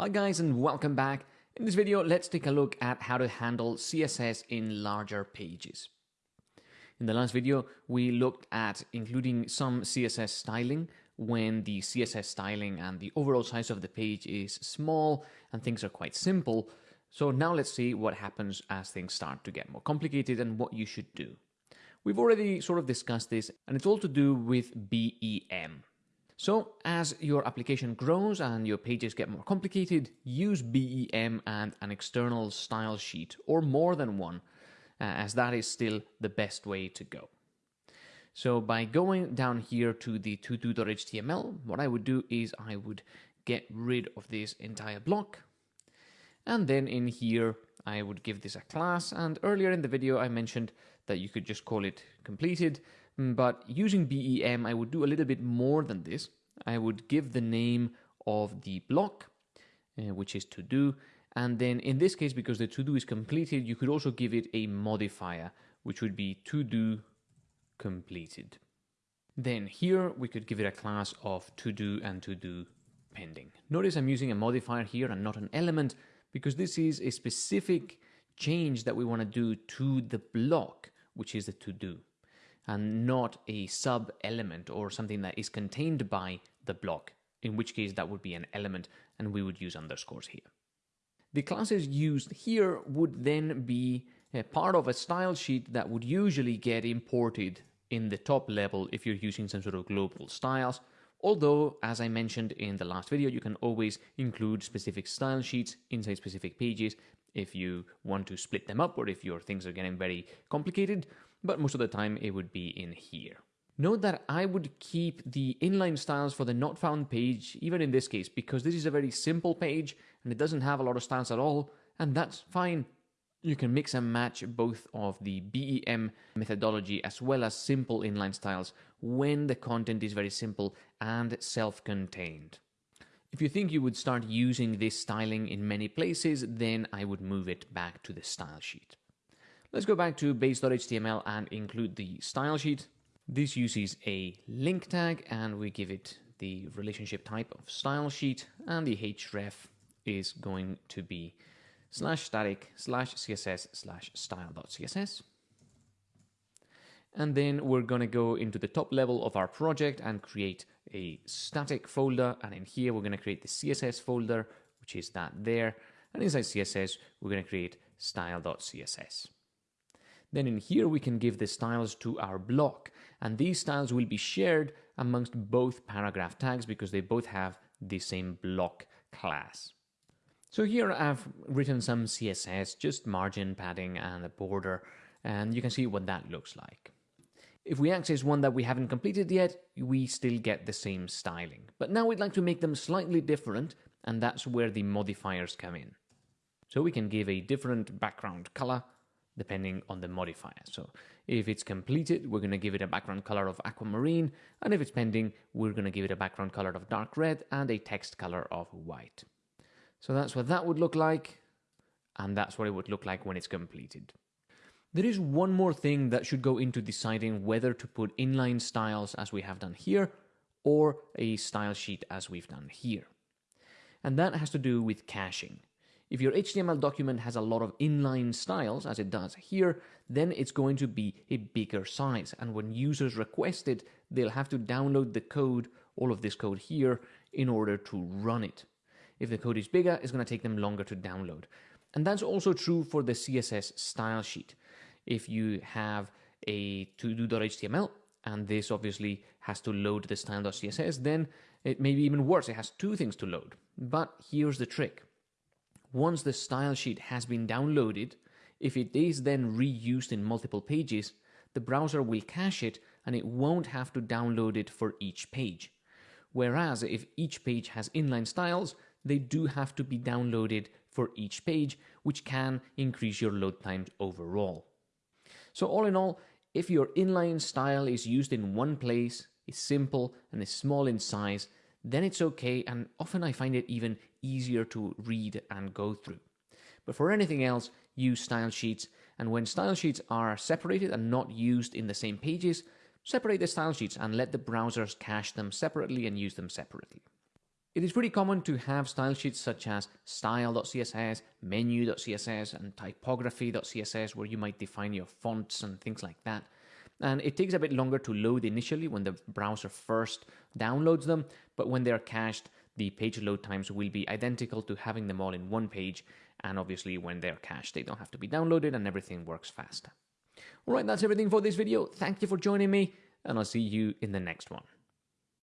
Hi guys and welcome back. In this video, let's take a look at how to handle CSS in larger pages. In the last video, we looked at including some CSS styling when the CSS styling and the overall size of the page is small and things are quite simple. So now let's see what happens as things start to get more complicated and what you should do. We've already sort of discussed this and it's all to do with BEM. So as your application grows and your pages get more complicated, use BEM and an external style sheet or more than one, uh, as that is still the best way to go. So by going down here to the todo.html, what I would do is I would get rid of this entire block. And then in here, I would give this a class. And earlier in the video, I mentioned that you could just call it completed. Mm, but using BEM, I would do a little bit more than this. I would give the name of the block, uh, which is to do. And then in this case, because the to do is completed, you could also give it a modifier, which would be to do completed. Then here we could give it a class of to do and to do pending. Notice I'm using a modifier here and not an element because this is a specific change that we want to do to the block, which is the to do and not a sub element or something that is contained by the block, in which case that would be an element and we would use underscores here. The classes used here would then be a part of a style sheet that would usually get imported in the top level if you're using some sort of global styles. Although, as I mentioned in the last video, you can always include specific style sheets inside specific pages if you want to split them up or if your things are getting very complicated but most of the time it would be in here. Note that I would keep the inline styles for the not found page, even in this case, because this is a very simple page and it doesn't have a lot of styles at all, and that's fine. You can mix and match both of the BEM methodology as well as simple inline styles when the content is very simple and self-contained. If you think you would start using this styling in many places, then I would move it back to the style sheet. Let's go back to base.html and include the style sheet. This uses a link tag and we give it the relationship type of style sheet and the href is going to be slash static slash css slash style.css. And then we're going to go into the top level of our project and create a static folder. And in here, we're going to create the CSS folder, which is that there. And inside CSS, we're going to create style.css. Then in here we can give the styles to our block and these styles will be shared amongst both paragraph tags because they both have the same block class. So here I've written some CSS, just margin padding and a border, and you can see what that looks like. If we access one that we haven't completed yet, we still get the same styling. But now we'd like to make them slightly different, and that's where the modifiers come in. So we can give a different background color, depending on the modifier. So if it's completed, we're going to give it a background color of aquamarine, and if it's pending, we're going to give it a background color of dark red and a text color of white. So that's what that would look like, and that's what it would look like when it's completed. There is one more thing that should go into deciding whether to put inline styles as we have done here, or a style sheet as we've done here. And that has to do with caching. If your HTML document has a lot of inline styles, as it does here, then it's going to be a bigger size. And when users request it, they'll have to download the code, all of this code here, in order to run it. If the code is bigger, it's going to take them longer to download. And that's also true for the CSS style sheet. If you have a to-do.html, and this obviously has to load the style.css, then it may be even worse. It has two things to load. But here's the trick. Once the style sheet has been downloaded, if it is then reused in multiple pages, the browser will cache it and it won't have to download it for each page. Whereas if each page has inline styles, they do have to be downloaded for each page, which can increase your load times overall. So all in all, if your inline style is used in one place, is simple and is small in size, then it's okay and often I find it even easier to read and go through. But for anything else, use style sheets and when style sheets are separated and not used in the same pages, separate the style sheets and let the browsers cache them separately and use them separately. It is pretty common to have style sheets such as style.css, menu.css, and typography.css where you might define your fonts and things like that. And it takes a bit longer to load initially when the browser first downloads them, but when they're cached, the page load times will be identical to having them all in one page. And obviously, when they're cached, they don't have to be downloaded and everything works fast. All right, that's everything for this video. Thank you for joining me, and I'll see you in the next one.